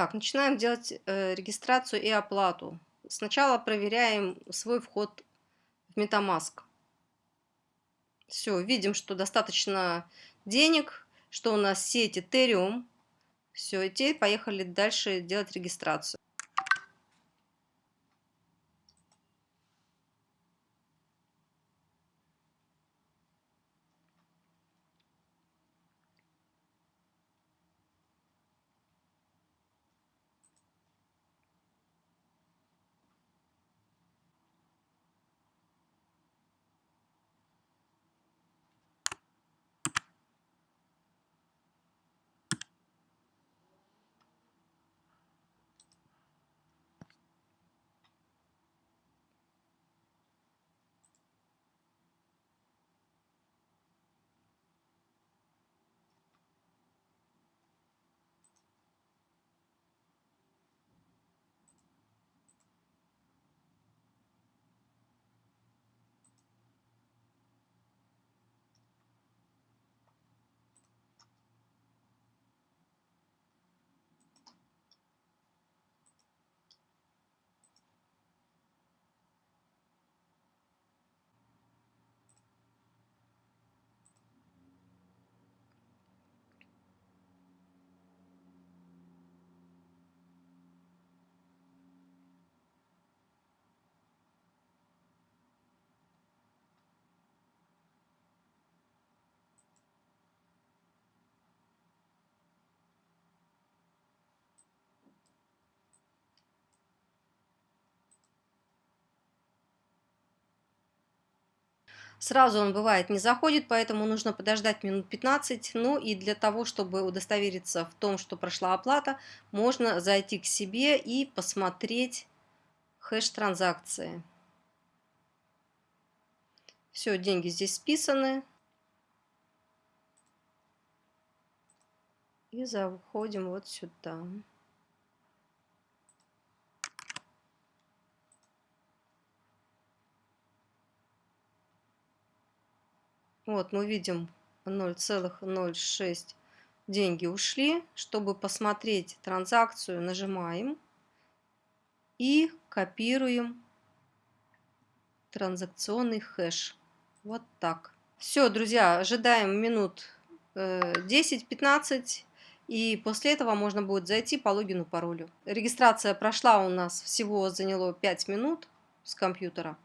Так, начинаем делать э, регистрацию и оплату. Сначала проверяем свой вход в MetaMask. Все, видим, что достаточно денег, что у нас сеть Ethereum. Все, и теперь поехали дальше делать регистрацию. Сразу он бывает не заходит, поэтому нужно подождать минут 15. Ну и для того, чтобы удостовериться в том, что прошла оплата, можно зайти к себе и посмотреть хэш транзакции. Все, деньги здесь списаны. И заходим вот сюда. Вот мы видим 0,06 деньги ушли. Чтобы посмотреть транзакцию, нажимаем и копируем транзакционный хэш. Вот так. Все, друзья, ожидаем минут 10-15. Э, и после этого можно будет зайти по логину, паролю. Регистрация прошла у нас всего заняло 5 минут с компьютера.